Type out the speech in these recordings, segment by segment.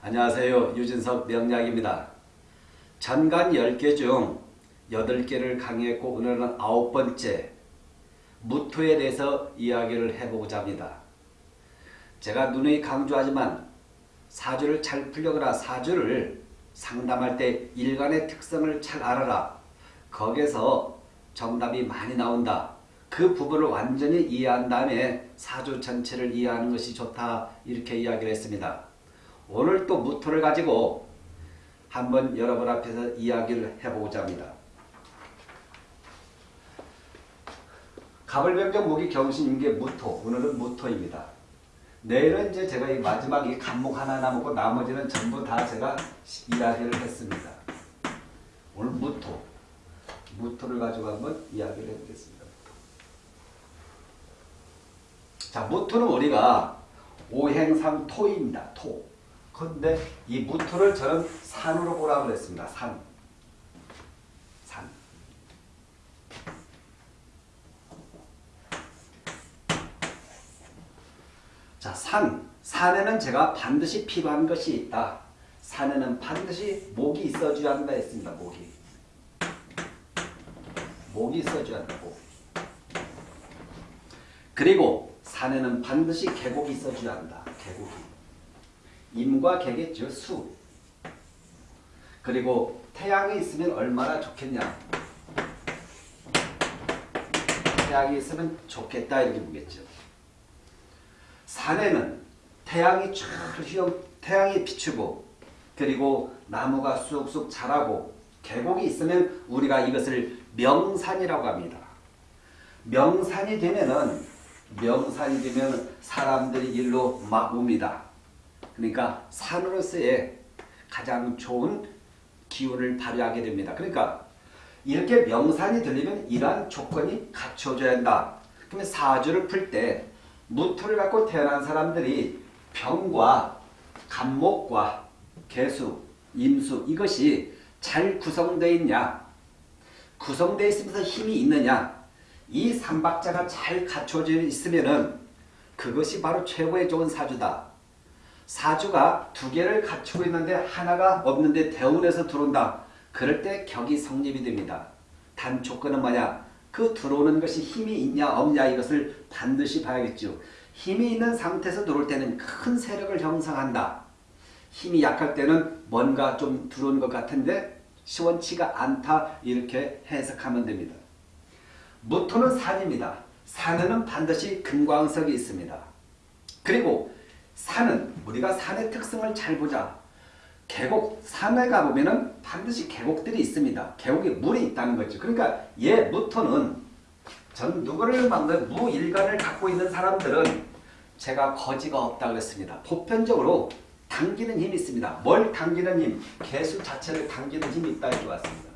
안녕하세요. 유진석 명약입니다. 전간 10개 중 8개를 강의했고 오늘은 아홉 번째 무토에 대해서 이야기를 해보고자 합니다. 제가 누누이 강조하지만 사주를 잘 풀려거나 사주를 상담할 때 일간의 특성을 잘 알아라. 거기에서 정답이 많이 나온다. 그 부분을 완전히 이해한 다음에 사주 전체를 이해하는 것이 좋다. 이렇게 이야기를 했습니다. 오늘 또 무토를 가지고 한번 여러분 앞에서 이야기를 해보고자 합니다. 가불병정 목이 경신인게 무토. 오늘은 무토입니다. 내일은 이제 제가 이 마지막 이 간목 하나 남았고 나머지는 전부 다 제가 이야기를 했습니다. 오늘 무토. 무토를 가지고 한번 이야기를 해보겠습니다. 자, 무토는 우리가 오행상 토입니다. 토. 근데 이 무토를 저는 산으로 보라고 그랬습니다. 산. 산. 자, 산. 산에는 제가 반드시 필요한 것이 있다. 산에는 반드시 목이 있어줘야 한다 했습니다. 목이. 목이 있어줘야 한다고. 그리고 산에는 반드시 계곡이 있어줘야 한다. 계곡이. 임과 객의 수. 그리고 태양이 있으면 얼마나 좋겠냐. 태양이 있으면 좋겠다 이렇게 보겠죠. 산에는 태양이 쫙 휘어 태양이 비추고 그리고 나무가 쑥쑥 자라고 계곡이 있으면 우리가 이것을 명산이라고 합니다. 명산이 되면은 명산이 되면 사람들이 일로 막 옵니다. 그러니까 산으로서의 가장 좋은 기운을 발휘하게 됩니다. 그러니까 이렇게 명산이 되려면 이러한 조건이 갖춰져야 한다. 그러면 사주를 풀 때 무토를 갖고 태어난 사람들이 병과 간목과 개수, 임수 이것이 잘 구성되어 있냐 구성되어 있으면서 힘이 있느냐 이 삼박자가 잘 갖춰져 있으면 그것이 바로 최고의 좋은 사주다. 사주가 두 개를 갖추고 있는데 하나가 없는데 대운에서 들어온다. 그럴 때 격이 성립이 됩니다. 단 조건은 뭐냐? 그 들어오는 것이 힘이 있냐 없냐 이것을 반드시 봐야겠죠. 힘이 있는 상태에서 들어올 때는 큰 세력을 형성한다. 힘이 약할 때는 뭔가 좀 들어온 것 같은데 시원치가 않다 이렇게 해석하면 됩니다. 무토는 산입니다. 산에는 반드시 금광석이 있습니다. 그리고 산은 우리가 산의 특성을 잘 보자. 계곡, 산에 가보면 반드시 계곡들이 있습니다. 계곡에 물이 있다는 거죠. 그러니까 얘 무토는 전 누구를 막는 무일간을 갖고 있는 사람들은 제가 거지가 없다고 했습니다. 보편적으로 당기는 힘이 있습니다. 뭘 당기는 힘? 개수 자체를 당기는 힘이 있다 이렇게 왔습니다.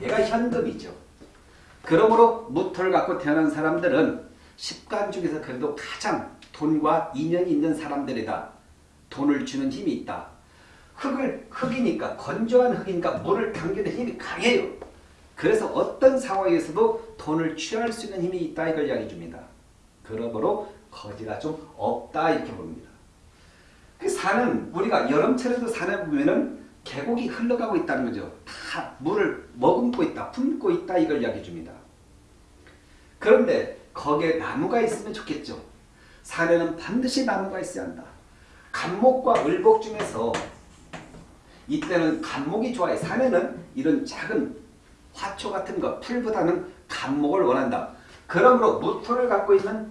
얘가 현금이죠. 그러므로 무토를 갖고 태어난 사람들은 십간 중에서 그래도 가장 돈과 인연이 있는 사람들이다. 돈을 주는 힘이 있다. 흙을 흙이니까 건조한 흙이니까 물을 당기는 힘이 강해요. 그래서 어떤 상황에서도 돈을 취할 수 있는 힘이 있다 이걸 이야기해 줍니다. 그러므로 거지가 좀 없다 이렇게 봅니다. 그 산은 우리가 여름철에도 산에 보면은 계곡이 흘러가고 있다는 거죠. 다 물을 머금고 있다, 품고 있다 이걸 이야기해 줍니다. 그런데 거기에 나무가 있으면 좋겠죠. 산에는 반드시 나무가 있어야 한다. 간목과 을복 중에서 이때는 간목이 좋아요. 산에는 이런 작은 화초 같은 것, 풀보다는 간목을 원한다. 그러므로 무토를 갖고 있는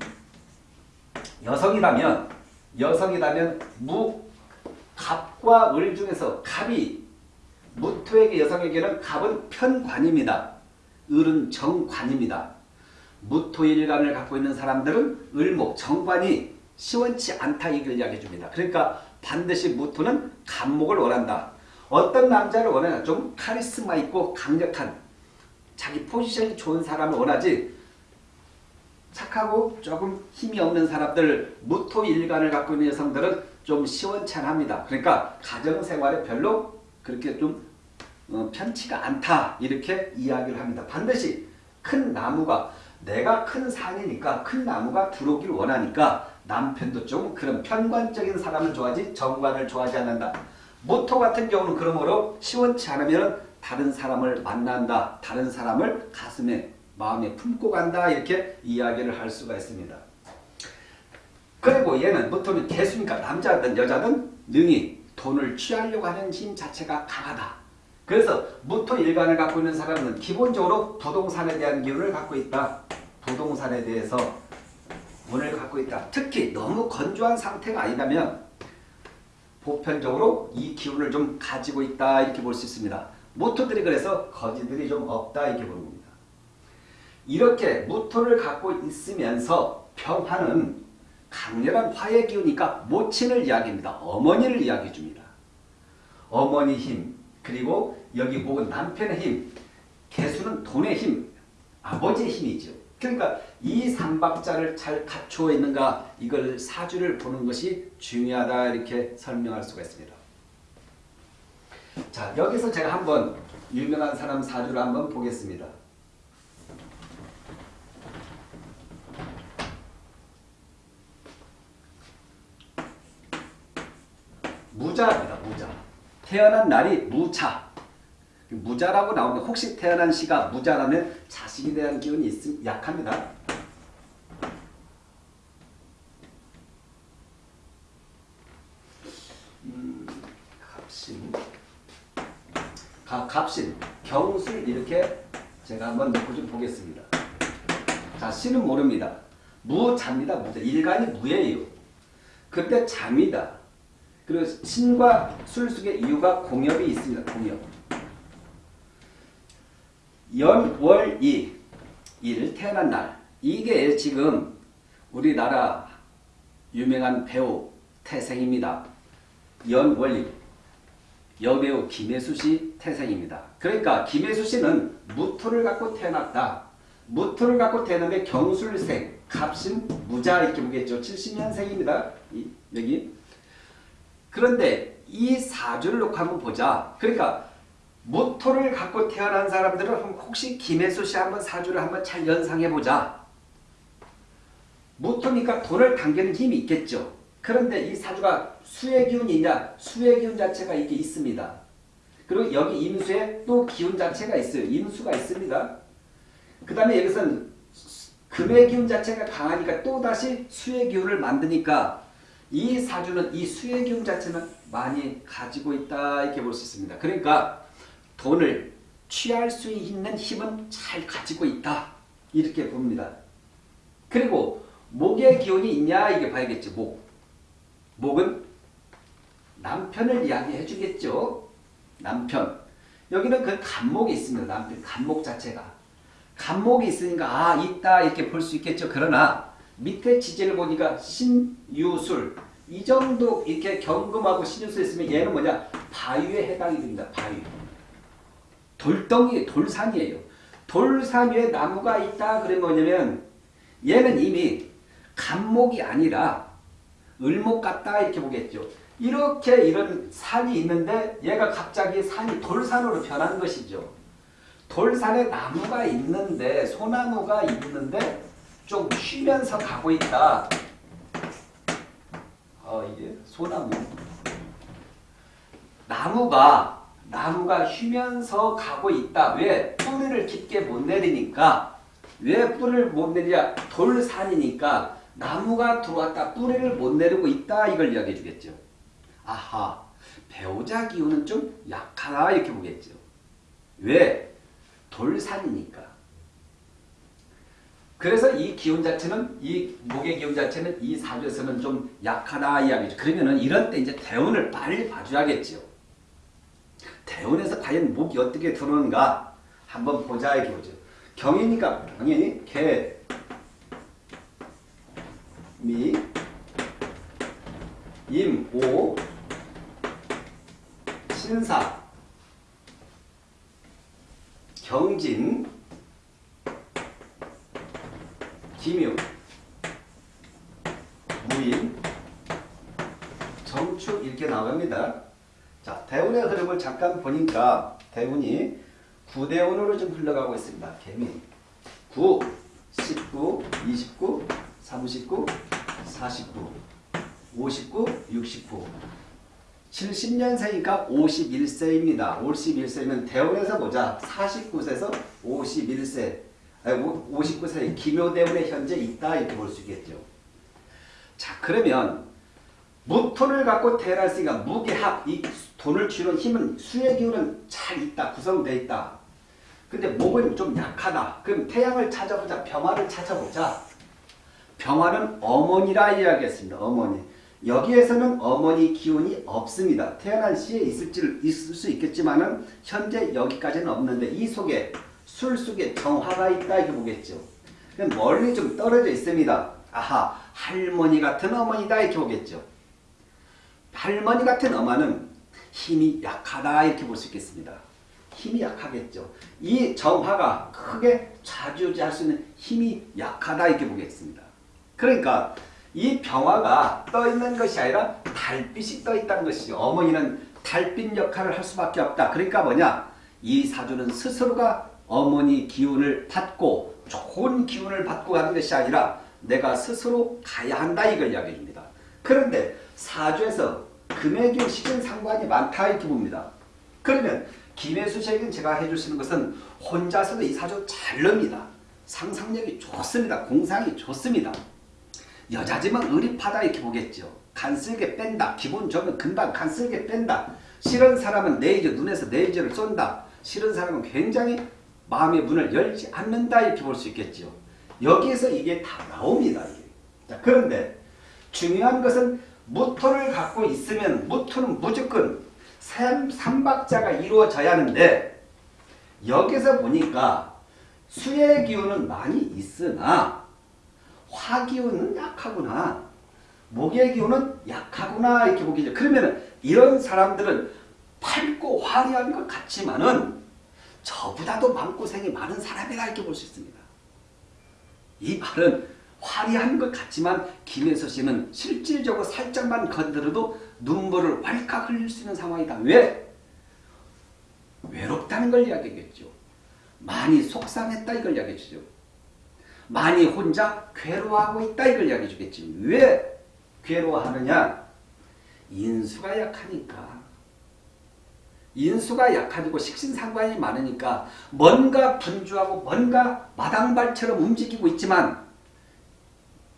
여성이라면 여성이라면 무, 갑과 을 중에서 갑이 무토에게 여성에게는 갑은 편관입니다. 을은 정관입니다. 무토일간을 갖고 있는 사람들은 을목, 정관이 시원치 않다 이걸 이야기해 줍니다. 그러니까 반드시 무토는 간목을 원한다. 어떤 남자를 원하냐? 좀 카리스마 있고 강력한 자기 포지션이 좋은 사람을 원하지 착하고 조금 힘이 없는 사람들 무토일간을 갖고 있는 여성들은 좀 시원찮합니다. 그러니까 가정생활에 별로 그렇게 좀 어, 편치가 않다 이렇게 이야기를 합니다. 반드시 큰 나무가 내가 큰 산이니까 큰 나무가 들어오길 원하니까 남편도 좀 그런 편관적인 사람을 좋아하지 정관을 좋아하지 않는다. 모토 같은 경우는 그러므로 시원치 않으면 다른 사람을 만난다. 다른 사람을 가슴에 마음에 품고 간다. 이렇게 이야기를 할 수가 있습니다. 그리고 얘는 모토는 개수니까 남자든 여자든 능히 돈을 취하려고 하는 힘 자체가 강하다. 그래서 모토 일간을 갖고 있는 사람은 기본적으로 부동산에 대한 기운을 갖고 있다. 부동산에 대해서 운을 갖고 있다. 특히 너무 건조한 상태가 아니라면 보편적으로 이 기운을 좀 가지고 있다 이렇게 볼 수 있습니다. 모토들이 그래서 거지들이 좀 없다 이렇게 보는 겁니다. 이렇게 모토를 갖고 있으면서 평화는 강렬한 화의 기운이니까 모친을 이야기합니다. 어머니를 이야기해 줍니다. 어머니 힘 그리고 여기 목은 남편의 힘 개수는 돈의 힘 아버지의 힘이죠. 그러니까 이 삼박자를 잘 갖추어 있는가 이걸 사주를 보는 것이 중요하다 이렇게 설명할 수가 있습니다. 자 여기서 제가 한번 유명한 사람 사주를 한번 보겠습니다. 무자입니다. 무자. 태어난 날이 무차. 무자라고 나오는데 혹시 태어난 시가 무자라면 자식에 대한 기운이 있음, 약합니다. 음, 갑신. 가, 갑신, 경술 이렇게 제가 한번 놓고 좀 보겠습니다. 자, 신은 모릅니다. 무자입니다. 무자. 일간이 무예요. 근데 잠이다. 그리고 신과 술 속에 이유가 공엽이 있습니다. 공엽. 연, 월, 이. 일 태어난 날. 이게 지금 우리나라 유명한 배우 태생입니다. 연, 월, 이. 여배우 김혜수 씨 태생입니다. 그러니까 김혜수 씨는 무토를 갖고 태어났다. 무토를 갖고 태어났는데 경술생, 갑신, 무자 이렇게 보겠죠. 70년생입니다. 이, 여기. 그런데 이 사주를 놓고 한번 보자. 그러니까 모토를 갖고 태어난 사람들은 혹시 김혜수 씨 한번 사주를 한번 잘 연상해 보자. 모토니까 돈을 당기는 힘이 있겠죠. 그런데 이 사주가 수의 기운이냐 수의 기운 자체가 이게 있습니다. 그리고 여기 임수에 또 기운 자체가 있어요. 임수가 있습니다. 그 다음에 여기서는 금의 기운 자체가 강하니까 또다시 수의 기운을 만드니까 이 사주는 이 수의 기운 자체는 많이 가지고 있다 이렇게 볼 수 있습니다. 그러니까 돈을 취할 수 있는 힘은 잘 가지고 있다 이렇게 봅니다. 그리고 목의 기운이 있냐 이게 봐야겠죠. 목. 목은 남편을 이야기해 주겠죠. 남편. 여기는 그 간목이 있습니다. 남편 간목 자체가. 간목이 있으니까 아 있다 이렇게 볼 수 있겠죠. 그러나 밑에 지지를 보니까 신유술 이 정도 이렇게 경금하고 신유술 있으면 얘는 뭐냐 바위에 해당이 됩니다. 바위. 돌덩이 돌산이에요. 돌산 위에 나무가 있다 그러면 뭐냐면 얘는 이미 간목이 아니라 을목 같다 이렇게 보겠죠. 이렇게 이런 산이 있는데 얘가 갑자기 산이 돌산으로 변한 것이죠. 돌산에 나무가 있는데 소나무가 있는데 좀 쉬면서 가고 있다. 어, 이게 소나무. 나무가 나무가 쉬면서 가고 있다. 왜? 뿌리를 깊게 못 내리니까. 왜 뿌리를 못 내리냐? 돌산이니까 나무가 들어왔다. 뿌리를 못 내리고 있다. 이걸 이야기해 주겠죠. 아하. 배우자 기운은 좀 약하다. 이렇게 보겠죠. 왜? 돌산이니까. 그래서 이 기운 자체는 이 목의 기운 자체는 이 사주에서는 좀 약하다 이야기죠. 그러면은 이런 때 이제 대운을 빨리 봐줘야겠죠. 대운에서 과연 목이 어떻게 들어오는가 한번 보자 보죠. 경이니까 당연히 개, 미, 임, 오, 신사, 경진, 김유, 무인, 정축 이렇게 나옵니다. 자, 대운의 흐름을 잠깐 보니까 대운이 9대운으로 좀 흘러가고 있습니다. 개미 9, 19, 29, 39, 49, 59, 69. 70년생이니까 51세입니다. 51세면 대원에서 보자. 49세에서 51세, 아니 59세 기묘대원에 현재 있다 이렇게 볼 수 있겠죠. 자 그러면 무토를 갖고 태어났으니까 무게합, 이 돈을 쥐는 힘은 수의 기운은 잘 있다, 구성되어 있다. 근데 목은 좀 약하다. 그럼 태양을 찾아보자, 병화를 찾아보자. 병화는 어머니라 이야기했습니다. 어머니. 여기에서는 어머니 기운이 없습니다. 태어난 시에 있을 수 있겠지만은 현재 여기까지는 없는데 이 속에 술 속에 정화가 있다 이렇게 보겠죠. 멀리 좀 떨어져 있습니다. 아하 할머니 같은 어머니다 이렇게 보겠죠. 할머니 같은 어머는 힘이 약하다 이렇게 볼 수 있겠습니다. 힘이 약하겠죠. 이 정화가 크게 좌지우지할 수 있는 힘이 약하다 이렇게 보겠습니다. 그러니까 이 병화가 떠 있는 것이 아니라 달빛이 떠 있다는 것이죠. 어머니는 달빛 역할을 할 수밖에 없다. 그러니까 뭐냐? 이 사주는 스스로가 어머니 기운을 받고 좋은 기운을 받고 가는 것이 아니라 내가 스스로 가야 한다 이걸 이야기해 줍니다. 그런데 사주에서 기운 식은 상관이 많다 이렇게 봅니다. 그러면 김혜수 씨에게 제가 있는 것은 혼자서도 이 사주 잘 늡니다. 상상력이 좋습니다. 공상이 좋습니다. 여자지만 의리파다 이렇게 보겠죠. 간쓸게 뺀다. 기분 좋으면 금방 간쓸게 뺀다. 싫은 사람은 레이저 눈에서 레이저를 쏜다. 싫은 사람은 굉장히 마음의 문을 열지 않는다 이렇게 볼 수 있겠죠. 여기에서 이게 다 나옵니다. 이게. 자, 그런데 중요한 것은 무토를 갖고 있으면 무토는 무조건 삼, 삼박자가 이루어져야 하는데 여기서 보니까 수의 기운은 많이 있으나 화기운은 약하구나. 목의 기운은 약하구나 이렇게 보기죠. 그러면 이런 사람들은 밝고 화려한 것 같지만은 저보다도 마음고생이 많은 사람이라 이렇게 볼 수 있습니다. 이 말은 화려한 것 같지만 김혜서 씨는 실질적으로 살짝만 건드려도 눈물을 왈칵 흘릴 수 있는 상황이다. 왜? 외롭다는 걸 이야기하겠죠. 많이 속상했다 이걸 이야기해 주죠. 많이 혼자 괴로워하고 있다 이걸 이야기해 주겠지. 왜 괴로워하느냐? 인수가 약하니까. 인수가 약하고 식신상관이 많으니까 뭔가 분주하고 뭔가 마당발처럼 움직이고 있지만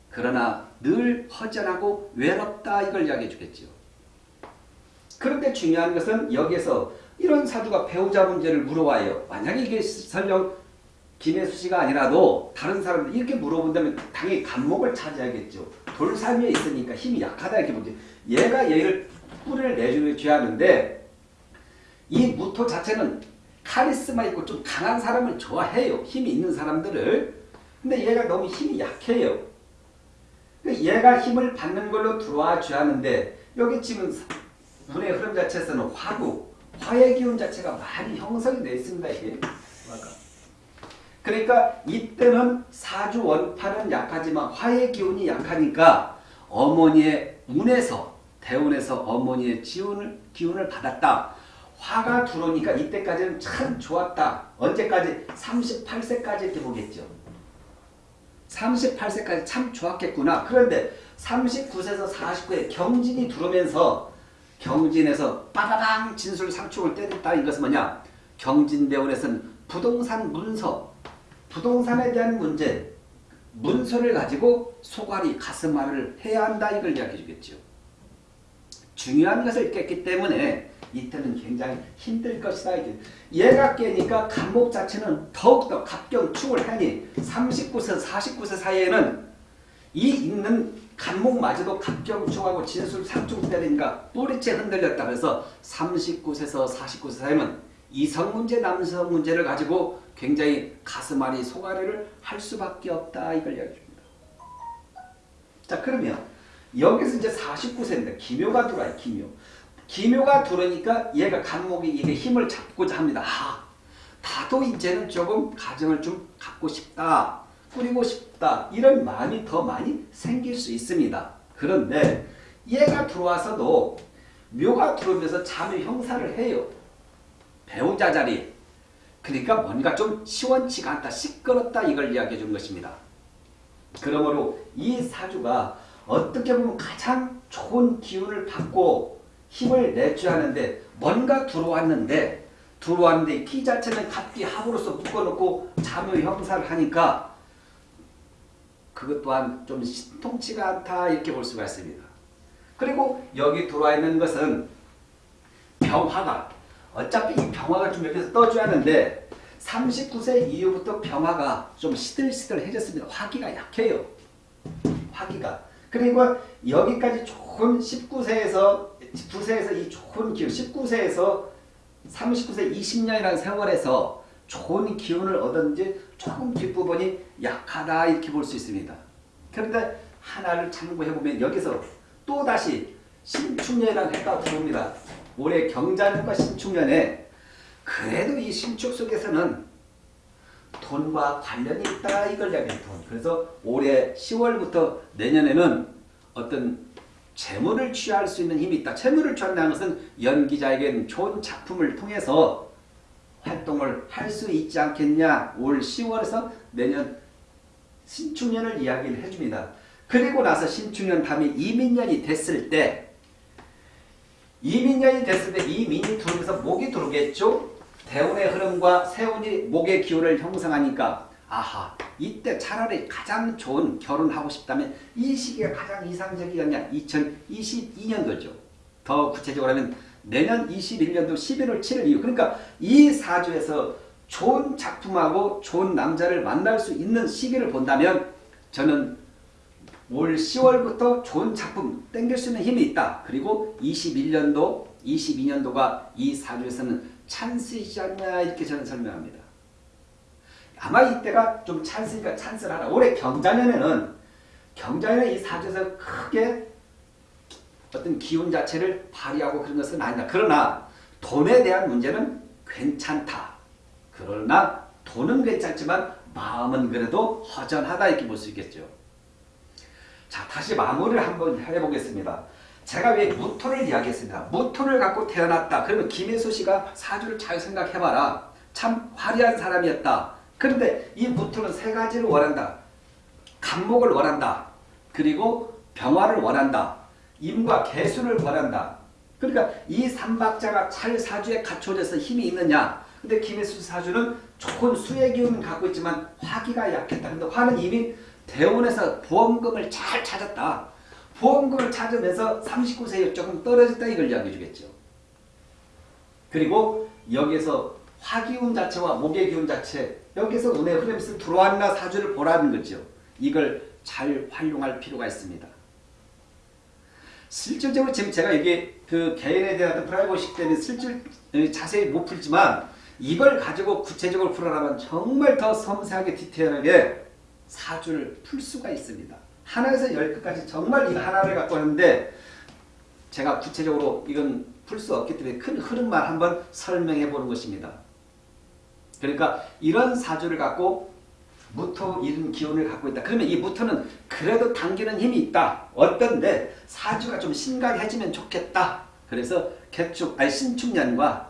그러나 늘 허전하고 외롭다 이걸 이야기해 주겠죠. 그런데 중요한 것은 여기에서 이런 사주가 배우자 문제를 물어와요. 만약에 이게 설령 김혜수 씨가 아니라도 다른 사람들 이렇게 물어본다면 당연히 간목을 찾아야겠죠. 돌산 위에 있으니까 힘이 약하다 이렇게 보죠. 얘가 얘를 뿌리를 내줘야 하는데 이 무토 자체는 카리스마 있고 좀 강한 사람을 좋아해요. 힘이 있는 사람들을. 근데 얘가 너무 힘이 약해요. 얘가 힘을 받는 걸로 들어와 줘야 하는데 여기 지금 운의 흐름 자체에서는 화구, 화의 기운 자체가 많이 형성이 되어 있습니다. 이게. 그러니까 이때는 사주 원파는 약하지만 화의 기운이 약하니까 어머니의 운에서 대운에서 어머니의 지운을 기운을 받았다. 화가 들어오니까 이때까지는 참 좋았다. 언제까지? 38세까지 이렇게 보겠죠. 38세까지 참 좋았겠구나. 그런데 39세에서 49세 경진이 들어오면서 경진에서 빠바방 진술 상충을 때렸다. 이것은 뭐냐? 경진대원에서는 부동산 문서, 부동산에 대한 문제, 문서를 가지고 소갈이 가슴앓이를 해야 한다. 이걸 이야기해 주겠죠. 중요한 것을 깼기 때문에 이때는 굉장히 힘들 것이다. 얘가 깨니까 간목 자체는 더욱더 갑경축을 하니 39세, 49세 사이에는 이 있는 간목마저도 갑경축하고 진술 상충 때리니까 뿌리채 흔들렸다. 그래서 39세에서 49세 사이면 이성 문제, 남성 문제를 가지고 굉장히 가슴앓이, 소가리를 할 수밖에 없다. 이걸 이야기합니다. 자 그러면 여기서 이제 49세인데 기묘가 들어와요. 기묘. 기묘가 들어오니까 얘가 간목이 이게 힘을 잡고자 합니다. 아, 나도 이제는 조금 가정을 좀 갖고 싶다. 꾸리고 싶다. 이런 마음이 더 많이 생길 수 있습니다. 그런데 얘가 들어와서도 묘가 들어오면서 자묘 형사를 해요. 배우자 자리. 그러니까 뭔가 좀 시원치가 않다. 시끄럽다. 이걸 이야기해 준 것입니다. 그러므로 이 사주가 어떻게 보면 가장 좋은 기운을 받고 힘을 내줘야 하는데 뭔가 들어왔는데 들어왔는데 기 자체는 갑기 합으로서 묶어놓고 자묘 형사를 하니까 그것 또한 좀 신통치가 않다 이렇게 볼 수가 있습니다. 그리고 여기 들어와 있는 것은 병화가 어차피 이 병화가 좀 옆에서 떠줘야 하는데 39세 이후부터 병화가 좀 시들시들해졌습니다. 화기가 약해요. 화기가. 그리고 여기까지 좋은 19세에서 19세에서 이 좋은 기운 19세에서 39세 20년이라는 세월에서 좋은 기운을 얻었는지 조금 뒷부분이 약하다 이렇게 볼 수 있습니다. 그런데 하나를 참고해 보면 여기서 또 다시 신축년이라는 해가 들어옵니다. 올해 경자년과 신축년에 그래도 이 신축 속에서는 돈과 관련이 있다 이걸 이야기해요. 돈. 그래서 올해 10월부터 내년에는 어떤 재물을 취할 수 있는 힘이 있다. 재물을 취한다는 것은 연기자에게는 좋은 작품을 통해서 활동을 할 수 있지 않겠냐. 올 10월에서 내년 신축년을 이야기를 해줍니다. 그리고 나서 신축년 다음에 이민년이 됐을 때 이민년이 됐을 때 이민이 들어오면서 목이 들어오겠죠. 대운의 흐름과 세운이 목의 기운을 형성하니까 아하 이때 차라리 가장 좋은 결혼하고 싶다면 이 시기가 가장 이상적이었냐 2022년도죠. 더 구체적으로 하면 내년 21년도 11월 7일 이후 그러니까 이 사주에서 좋은 작품하고 좋은 남자를 만날 수 있는 시기를 본다면 저는 올 10월부터 좋은 작품 땡길 수 있는 힘이 있다. 그리고 21년도, 22년도가 이 사주에서는 찬스이지 않냐 이렇게 저는 설명합니다. 아마 이때가 좀 찬스니까 찬스를 하라. 올해 경자년에는 경자년에 이 사주에서 크게 어떤 기운 자체를 발휘하고 그런 것은 아니다. 그러나 돈에 대한 문제는 괜찮다. 그러나 돈은 괜찮지만 마음은 그래도 허전하다 이렇게 볼 수 있겠죠. 자 다시 마무리를 한번 해보겠습니다. 제가 왜 무토를 이야기했습니다. 무토를 갖고 태어났다. 그러면 김혜수 씨가 사주를 잘 생각해봐라. 참 화려한 사람이었다. 그런데 이 무토는 세 가지를 원한다. 간목을 원한다. 그리고 병화를 원한다. 임과 개수를 원한다. 그러니까 이 삼박자가 잘 사주에 갖춰져서 힘이 있느냐. 근데 김혜수 사주는 좋은 수의 기운을 갖고 있지만 화기가 약했다. 근데 화는 이미 대원에서 보험금을 잘 찾았다. 보험금을 찾으면서 39세에 조금 떨어졌다 이걸 이야기해 주겠죠. 그리고 여기서 화기운 자체와 목의 기운 자체 여기서 운의 흐름이 들어왔나 사주를 보라는 거죠. 이걸 잘 활용할 필요가 있습니다. 실질적으로 지금 제가 이게 그 개인에 대한 프라이버시 때문에 실질 자세히 못 풀지만 이걸 가지고 구체적으로 풀어나면 정말 더 섬세하게 디테일하게 사주를 풀 수가 있습니다. 하나에서 열 끝까지 정말 이 하나를 갖고 하는데 제가 구체적으로 이건 풀 수 없기 때문에 큰 흐름만 한번 설명해 보는 것입니다. 그러니까 이런 사주를 갖고 무토 이런 기운을 갖고 있다. 그러면 이 무토는 그래도 당기는 힘이 있다. 어떤데 사주가 좀 심각해지면 좋겠다. 그래서 개축 아니 신축년과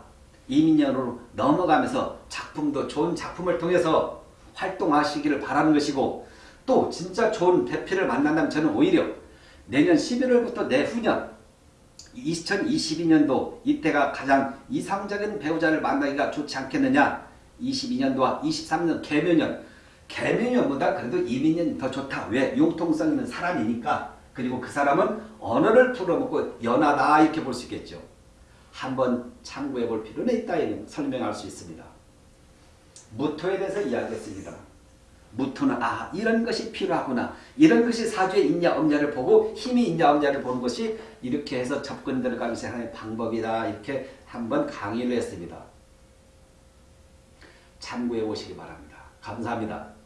이민년으로 넘어가면서 작품도 좋은 작품을 통해서 활동하시기를 바라는 것이고 또 진짜 좋은 대표를 만난다면 저는 오히려 내년 11월부터 내후년 2022년도 이때가 가장 이상적인 배우자를 만나기가 좋지 않겠느냐 22년도와 23년 개묘년 개묘년보다 그래도 이민년이 더 좋다 왜? 융통성 있는 사람이니까 그리고 그 사람은 언어를 풀어먹고 연하다 이렇게 볼 수 있겠죠 한번 참고해 볼 필요는 있다 설명할 수 있습니다 무토에 대해서 이야기했습니다. 무토는 아 이런 것이 필요하구나. 이런 것이 사주에 있냐 없냐를 보고 힘이 있냐 없냐를 보는 것이 이렇게 해서 접근 들어가면서 하는 방법이다. 이렇게 한번 강의를 했습니다. 참고해 보시기 바랍니다. 감사합니다.